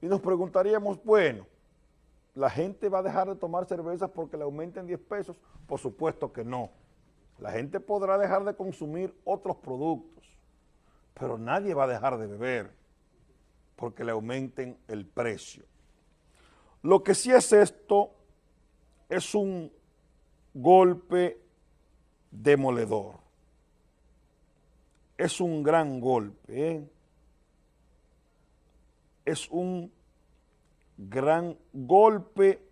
Y nos preguntaríamos, bueno, ¿la gente va a dejar de tomar cervezas porque le aumenten 10 pesos? Por supuesto que no. La gente podrá dejar de consumir otros productos, pero nadie va a dejar de beber porque le aumenten el precio. Lo que sí es esto es un golpe demoledor. Es un gran golpe. ¿eh? Es un gran golpe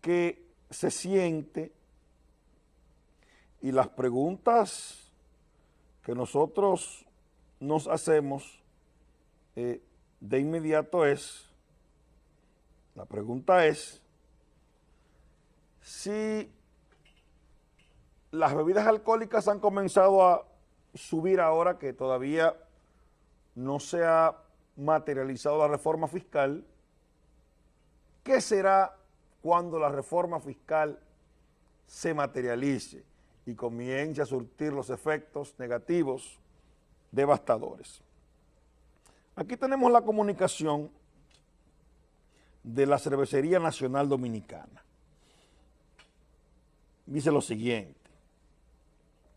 que se siente y las preguntas que nosotros nos hacemos eh, de inmediato es, la pregunta es, si las bebidas alcohólicas han comenzado a subir ahora que todavía no se ha materializado la reforma fiscal, ¿qué será cuando la reforma fiscal se materialice y comience a surtir los efectos negativos devastadores? Aquí tenemos la comunicación de la Cervecería Nacional Dominicana. Dice lo siguiente,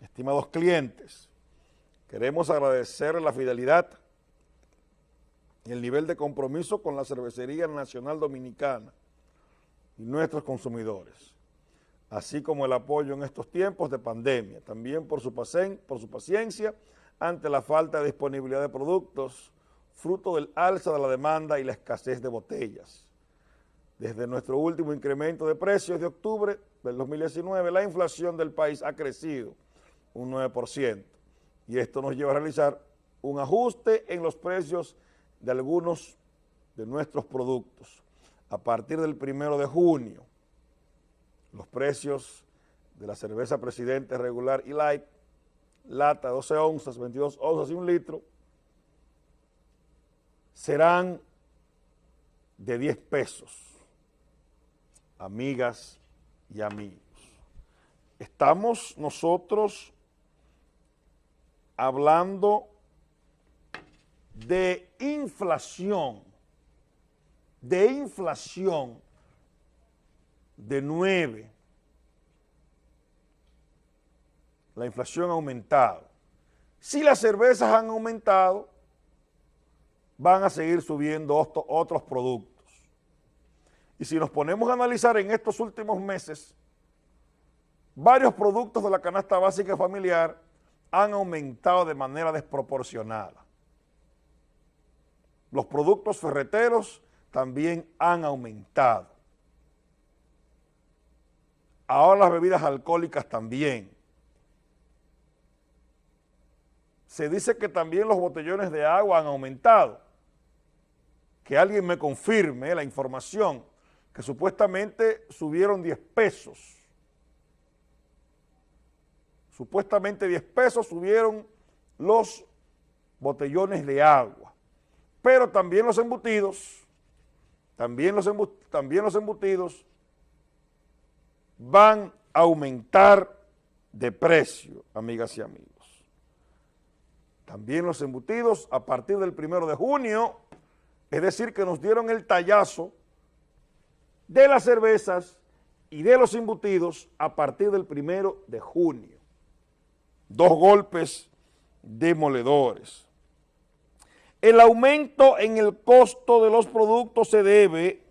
estimados clientes, queremos agradecer la fidelidad el nivel de compromiso con la Cervecería Nacional Dominicana y nuestros consumidores, así como el apoyo en estos tiempos de pandemia, también por su, por su paciencia ante la falta de disponibilidad de productos, fruto del alza de la demanda y la escasez de botellas. Desde nuestro último incremento de precios de octubre del 2019, la inflación del país ha crecido un 9% y esto nos lleva a realizar un ajuste en los precios de algunos de nuestros productos. A partir del primero de junio, los precios de la cerveza Presidente regular y light, lata 12 onzas, 22 onzas y un litro, serán de 10 pesos, amigas y amigos. Estamos nosotros hablando de inflación, de inflación de 9. La inflación ha aumentado. Si las cervezas han aumentado, van a seguir subiendo otros productos. Y si nos ponemos a analizar en estos últimos meses, varios productos de la canasta básica familiar han aumentado de manera desproporcionada. Los productos ferreteros también han aumentado. Ahora las bebidas alcohólicas también. Se dice que también los botellones de agua han aumentado que alguien me confirme la información que supuestamente subieron 10 pesos. Supuestamente 10 pesos subieron los botellones de agua. Pero también los embutidos, también los, embutidos van a aumentar de precio, amigas y amigos. También los embutidos a partir del primero de junio es decir, que nos dieron el tallazo de las cervezas y de los embutidos a partir del primero de junio. Dos golpes demoledores. El aumento en el costo de los productos se debe,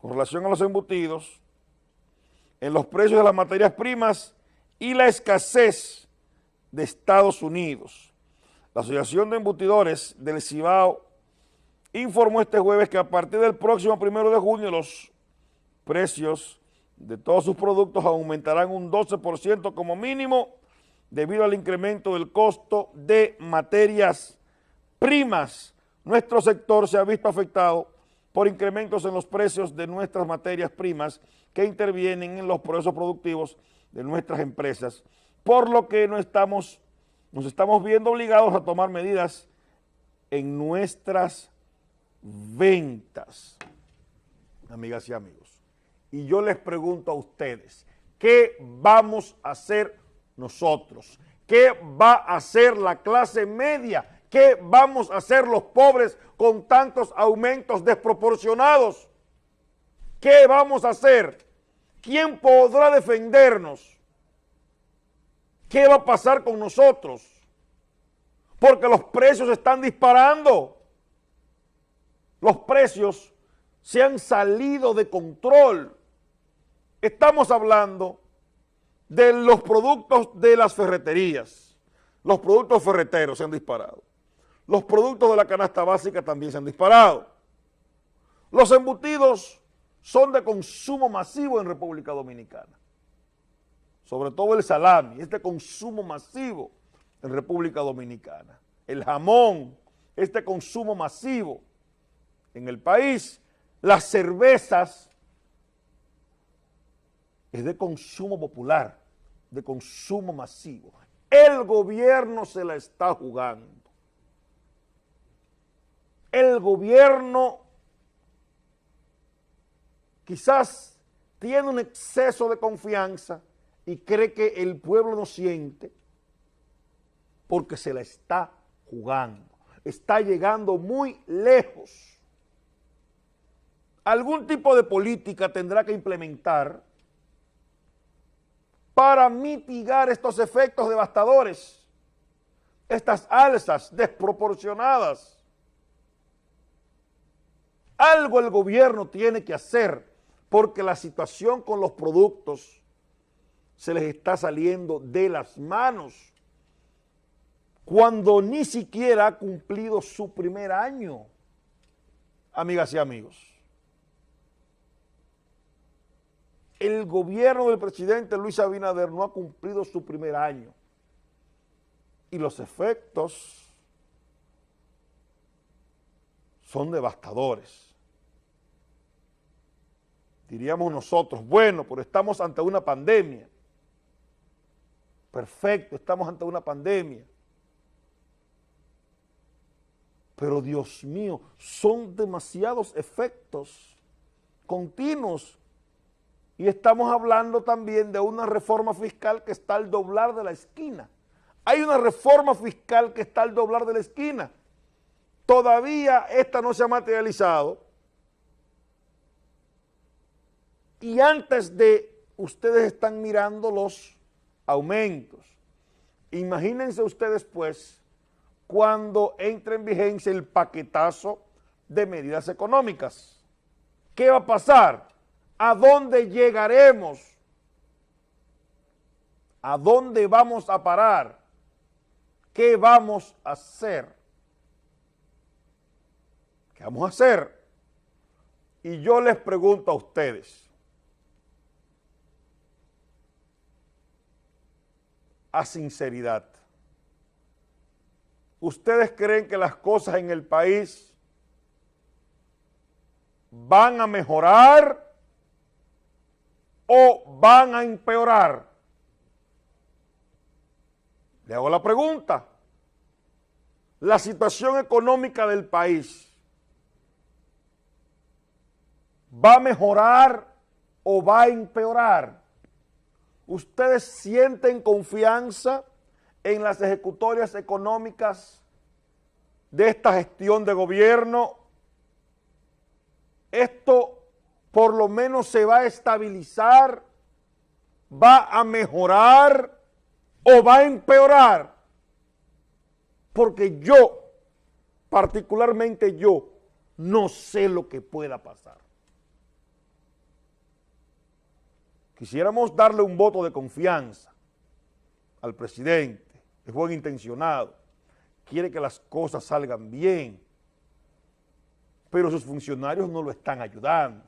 con relación a los embutidos, en los precios de las materias primas y la escasez de Estados Unidos. La Asociación de Embutidores del Cibao informó este jueves que a partir del próximo primero de junio los precios de todos sus productos aumentarán un 12% como mínimo debido al incremento del costo de materias primas. Nuestro sector se ha visto afectado por incrementos en los precios de nuestras materias primas que intervienen en los procesos productivos de nuestras empresas, por lo que no estamos, nos estamos viendo obligados a tomar medidas en nuestras ventas, amigas y amigos. Y yo les pregunto a ustedes, ¿qué vamos a hacer nosotros? ¿Qué va a hacer la clase media ¿Qué vamos a hacer los pobres con tantos aumentos desproporcionados? ¿Qué vamos a hacer? ¿Quién podrá defendernos? ¿Qué va a pasar con nosotros? Porque los precios están disparando. Los precios se han salido de control. Estamos hablando de los productos de las ferreterías. Los productos ferreteros se han disparado. Los productos de la canasta básica también se han disparado. Los embutidos son de consumo masivo en República Dominicana. Sobre todo el salami, es de consumo masivo en República Dominicana. El jamón es de consumo masivo en el país. Las cervezas es de consumo popular, de consumo masivo. El gobierno se la está jugando el gobierno quizás tiene un exceso de confianza y cree que el pueblo no siente porque se la está jugando. Está llegando muy lejos. Algún tipo de política tendrá que implementar para mitigar estos efectos devastadores, estas alzas desproporcionadas algo el gobierno tiene que hacer porque la situación con los productos se les está saliendo de las manos cuando ni siquiera ha cumplido su primer año, amigas y amigos. El gobierno del presidente Luis Abinader no ha cumplido su primer año y los efectos son devastadores. Diríamos nosotros, bueno, pero estamos ante una pandemia. Perfecto, estamos ante una pandemia. Pero Dios mío, son demasiados efectos continuos. Y estamos hablando también de una reforma fiscal que está al doblar de la esquina. Hay una reforma fiscal que está al doblar de la esquina. Todavía esta no se ha materializado. Y antes de, ustedes están mirando los aumentos. Imagínense ustedes pues cuando entre en vigencia el paquetazo de medidas económicas. ¿Qué va a pasar? ¿A dónde llegaremos? ¿A dónde vamos a parar? ¿Qué vamos a hacer? ¿Qué vamos a hacer? Y yo les pregunto a ustedes, a sinceridad, ¿ustedes creen que las cosas en el país van a mejorar o van a empeorar? Le hago la pregunta. La situación económica del país ¿Va a mejorar o va a empeorar? ¿Ustedes sienten confianza en las ejecutorias económicas de esta gestión de gobierno? ¿Esto por lo menos se va a estabilizar? ¿Va a mejorar o va a empeorar? Porque yo, particularmente yo, no sé lo que pueda pasar. Quisiéramos darle un voto de confianza al presidente, es buen intencionado, quiere que las cosas salgan bien, pero sus funcionarios no lo están ayudando.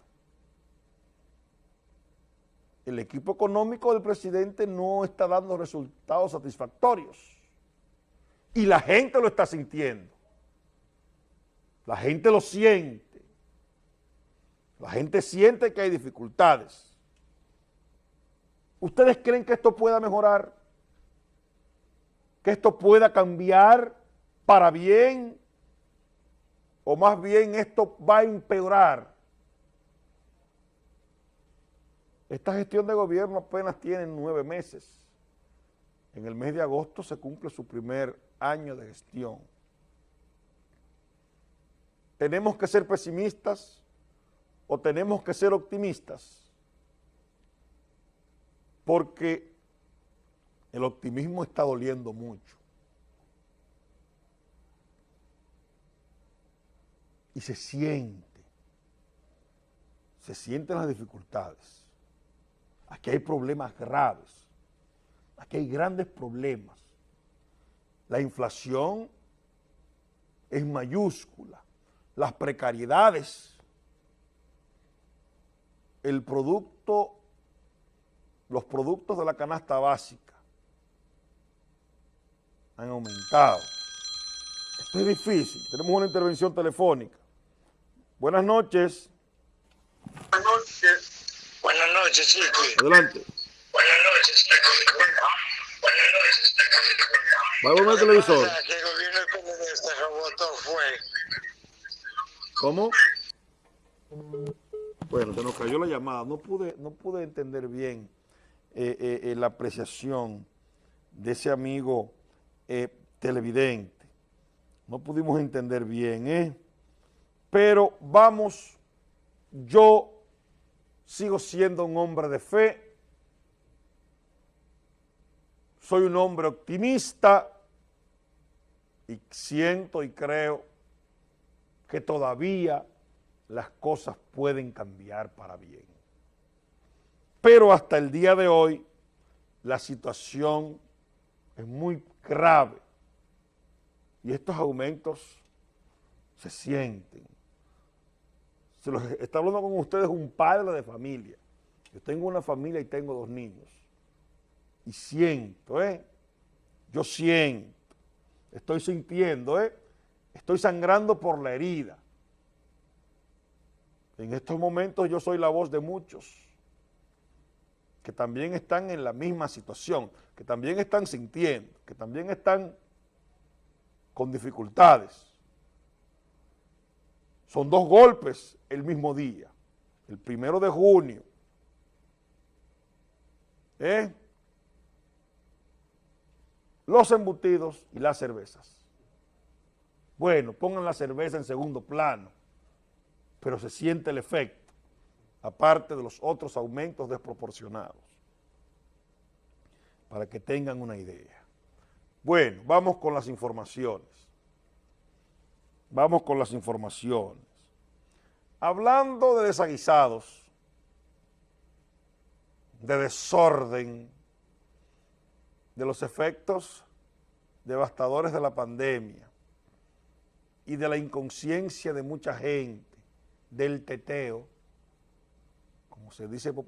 El equipo económico del presidente no está dando resultados satisfactorios y la gente lo está sintiendo. La gente lo siente. La gente siente que hay dificultades. ¿Ustedes creen que esto pueda mejorar? ¿Que esto pueda cambiar para bien? ¿O más bien esto va a empeorar? Esta gestión de gobierno apenas tiene nueve meses. En el mes de agosto se cumple su primer año de gestión. ¿tenemos que ser pesimistas o tenemos que ser optimistas? Porque el optimismo está doliendo mucho. Y se siente, se sienten las dificultades. Aquí hay problemas graves, aquí hay grandes problemas. La inflación es mayúscula, las precariedades, el producto, los productos de la canasta básica han aumentado. Esto es difícil, tenemos una intervención telefónica. Buenas noches. Buenas noches. Buenas noches, Chiqui. Adelante. Buenas noches. Buenas noches. Va a volver el televisor. Que el gobierno PLD rebotó fue. ¿Cómo? Bueno, se nos cayó la llamada. No pude, no pude entender bien eh, eh, la apreciación de ese amigo eh, televidente. No pudimos entender bien, ¿eh? Pero vamos, yo sigo siendo un hombre de fe, soy un hombre optimista y siento y creo que todavía las cosas pueden cambiar para bien. Pero hasta el día de hoy la situación es muy grave y estos aumentos se sienten. Se los está hablando con ustedes un padre de familia. Yo tengo una familia y tengo dos niños. Y siento, ¿eh? Yo siento, estoy sintiendo, ¿eh? Estoy sangrando por la herida. En estos momentos yo soy la voz de muchos que también están en la misma situación, que también están sintiendo, que también están con dificultades. Son dos golpes el mismo día, el primero de junio. ¿eh? Los embutidos y las cervezas. Bueno, pongan la cerveza en segundo plano, pero se siente el efecto, aparte de los otros aumentos desproporcionados, para que tengan una idea. Bueno, vamos con las informaciones. Vamos con las informaciones. Hablando de desaguisados, de desorden, de los efectos devastadores de la pandemia y de la inconsciencia de mucha gente, del teteo, como se dice popular.